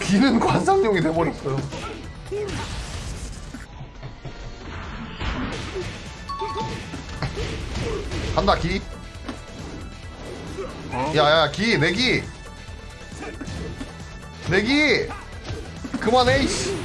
기는 관상용이 돼버렸어요. 간다 기. 야야 기 내기. 내기. 그만해 이씨.